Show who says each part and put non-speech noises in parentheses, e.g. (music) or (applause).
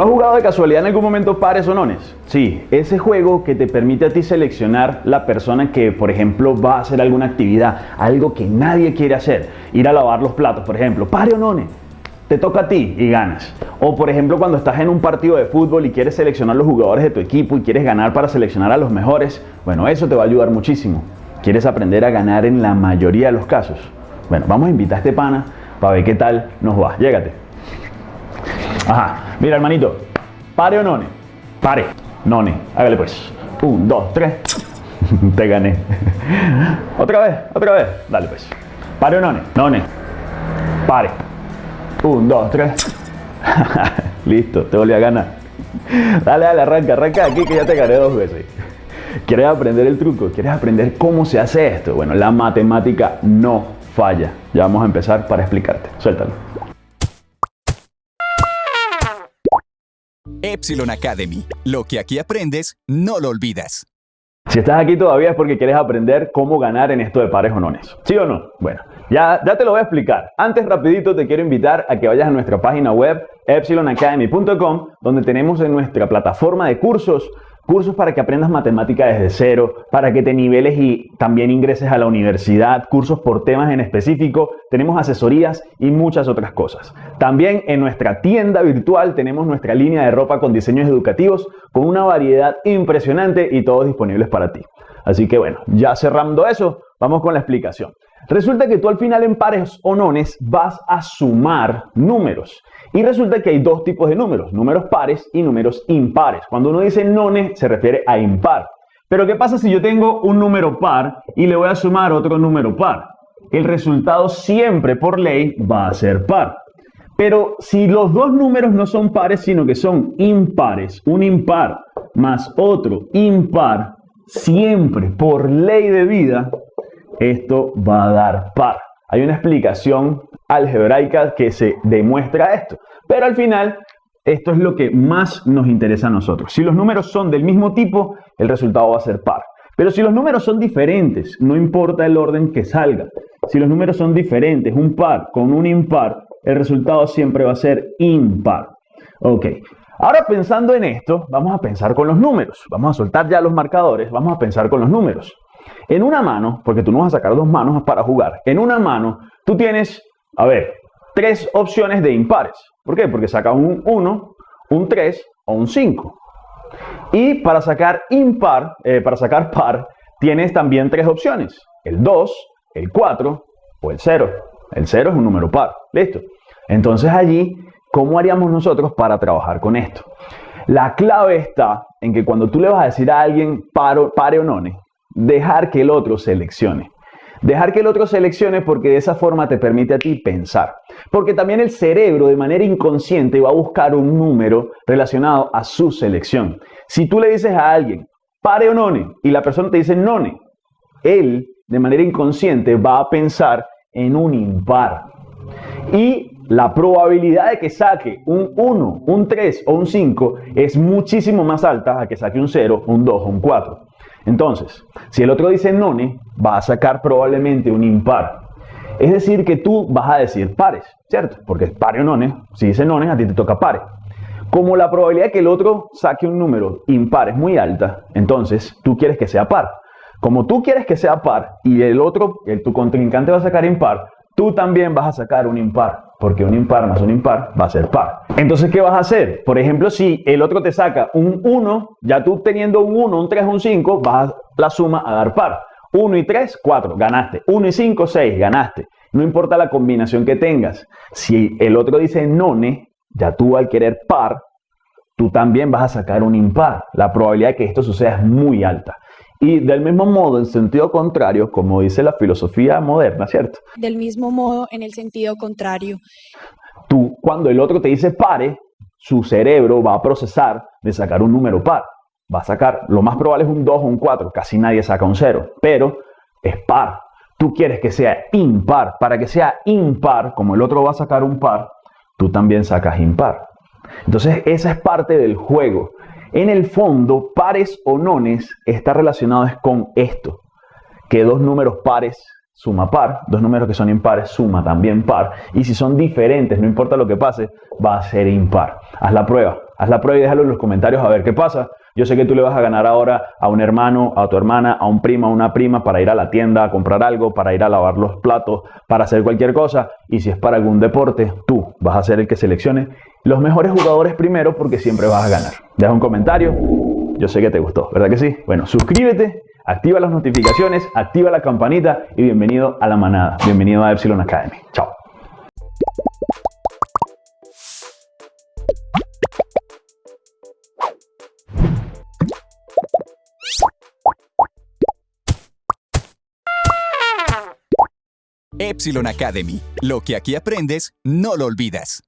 Speaker 1: ¿Tú has jugado de casualidad en algún momento pares o nones? Sí, ese juego que te permite a ti seleccionar la persona que, por ejemplo, va a hacer alguna actividad, algo que nadie quiere hacer, ir a lavar los platos, por ejemplo, pare o none. Te toca a ti y ganas. O por ejemplo cuando estás en un partido de fútbol y quieres seleccionar los jugadores de tu equipo y quieres ganar para seleccionar a los mejores, bueno, eso te va a ayudar muchísimo. ¿Quieres aprender a ganar en la mayoría de los casos? Bueno, vamos a invitar a este pana para ver qué tal nos va. Llégate. Ajá, mira hermanito, pare o none. Pare, none. Hágale pues. Un, dos, tres. (laughs) Te gané. (laughs) otra vez, otra vez. Dale pues. Pare o none. None. Pare. Un, dos, tres. (laughs) Listo, te volví a ganar. Dale, dale, arranca, arranca aquí que ya te gané dos veces. ¿Quieres aprender el truco? ¿Quieres aprender cómo se hace esto? Bueno, la matemática no falla. Ya vamos a empezar para explicarte. Suéltalo.
Speaker 2: Epsilon Academy. Lo que aquí aprendes, no lo olvidas.
Speaker 1: Si estás aquí todavía es porque quieres aprender cómo ganar en esto de pares o nones. ¿Sí o no? Bueno, ya, ya te lo voy a explicar. Antes rapidito te quiero invitar a que vayas a nuestra página web epsilonacademy.com donde tenemos en nuestra plataforma de cursos cursos para que aprendas matemática desde cero, para que te niveles y también ingreses a la universidad, cursos por temas en específico, tenemos asesorías y muchas otras cosas. También en nuestra tienda virtual tenemos nuestra línea de ropa con diseños educativos con una variedad impresionante y todos disponibles para ti. Así que bueno, ya cerrando eso, vamos con la explicación. Resulta que tú al final en pares o nones vas a sumar números. Y resulta que hay dos tipos de números, números pares y números impares. Cuando uno dice nones se refiere a impar. Pero ¿qué pasa si yo tengo un número par y le voy a sumar otro número par? El resultado siempre por ley va a ser par. Pero si los dos números no son pares, sino que son impares, un impar más otro impar, siempre por ley de vida esto va a dar par. Hay una explicación algebraica que se demuestra esto, pero al final esto es lo que más nos interesa a nosotros. Si los números son del mismo tipo, el resultado va a ser par. Pero si los números son diferentes, no importa el orden que salga. Si los números son diferentes, un par con un impar, el resultado siempre va a ser impar. Ok, ahora pensando en esto, vamos a pensar con los números. Vamos a soltar ya los marcadores, vamos a pensar con los números. En una mano, porque tú no vas a sacar dos manos para jugar, en una mano tú tienes, a ver, tres opciones de impares. ¿Por qué? Porque sacas un 1, un 3 o un 5. Y para sacar impar, eh, para sacar par, tienes también tres opciones. El 2, el 4 o el 0. El 0 es un número par. ¿Listo? Entonces allí, ¿cómo haríamos nosotros para trabajar con esto? La clave está en que cuando tú le vas a decir a alguien paro, pare o none, dejar que el otro seleccione. Dejar que el otro seleccione porque de esa forma te permite a ti pensar. Porque también el cerebro de manera inconsciente va a buscar un número relacionado a su selección. Si tú le dices a alguien, pare o none, y la persona te dice none, él de manera inconsciente va a pensar en un impar. Y la probabilidad de que saque un 1, un 3 o un 5 es muchísimo más alta a que saque un 0, un 2 o un 4. Entonces, si el otro dice none, va a sacar probablemente un impar. Es decir, que tú vas a decir pares, ¿cierto? Porque es pare o none. Si dice none, a ti te toca pare. Como la probabilidad de que el otro saque un número impar es muy alta, entonces tú quieres que sea par. Como tú quieres que sea par y el otro, el, tu contrincante va a sacar impar, tú también vas a sacar un impar, porque un impar más un impar va a ser par. Entonces, ¿qué vas a hacer? Por ejemplo, si el otro te saca un 1, ya tú teniendo un 1, un 3, un 5, vas a la suma a dar par. 1 y 3, 4, ganaste. 1 y 5, 6, ganaste. No importa la combinación que tengas. Si el otro dice none, ya tú al querer par, tú también vas a sacar un impar. La probabilidad de que esto suceda es muy alta. Y del mismo modo, en sentido contrario, como dice la filosofía moderna, ¿cierto?
Speaker 3: Del mismo modo, en el sentido contrario.
Speaker 1: Tú, cuando el otro te dice pare, su cerebro va a procesar de sacar un número par. Va a sacar, lo más probable es un 2 o un 4, casi nadie saca un 0, pero es par. Tú quieres que sea impar. Para que sea impar, como el otro va a sacar un par, tú también sacas impar. Entonces, esa es parte del juego. En el fondo, pares o nones está relacionado con esto, que dos números pares suma par, dos números que son impares suma también par, y si son diferentes, no importa lo que pase, va a ser impar. Haz la prueba, Haz la prueba y déjalo en los comentarios a ver qué pasa. Yo sé que tú le vas a ganar ahora a un hermano, a tu hermana, a un primo, a una prima para ir a la tienda a comprar algo, para ir a lavar los platos, para hacer cualquier cosa. Y si es para algún deporte, tú vas a ser el que seleccione los mejores jugadores primero porque siempre vas a ganar. Deja un comentario. Yo sé que te gustó, ¿verdad que sí? Bueno, suscríbete, activa las notificaciones, activa la campanita y bienvenido a la manada. Bienvenido a Epsilon Academy. Chao.
Speaker 2: Epsilon Academy. Lo que aquí aprendes, no lo olvidas.